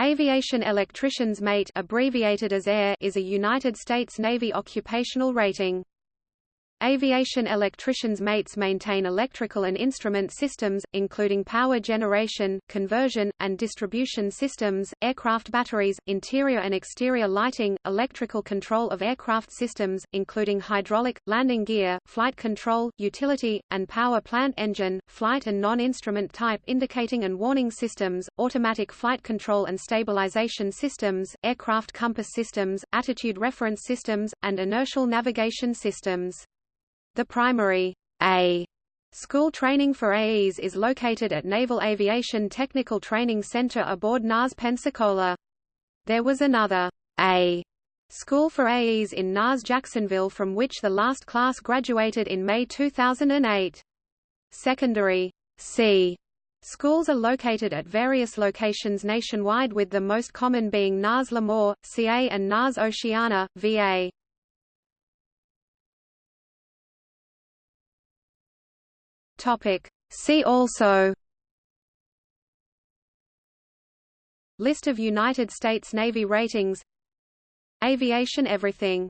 Aviation Electrician's Mate abbreviated as AE is a United States Navy occupational rating. Aviation electricians' mates maintain electrical and instrument systems, including power generation, conversion, and distribution systems, aircraft batteries, interior and exterior lighting, electrical control of aircraft systems, including hydraulic, landing gear, flight control, utility, and power plant engine, flight and non-instrument type indicating and warning systems, automatic flight control and stabilization systems, aircraft compass systems, attitude reference systems, and inertial navigation systems. The primary A school training for AEs is located at Naval Aviation Technical Training Center aboard NAS Pensacola. There was another A school for AEs in NAS Jacksonville from which the last class graduated in May 2008. Secondary C schools are located at various locations nationwide with the most common being NAS Lemoore, CA and NAS Oceana, VA. Topic. See also List of United States Navy ratings Aviation Everything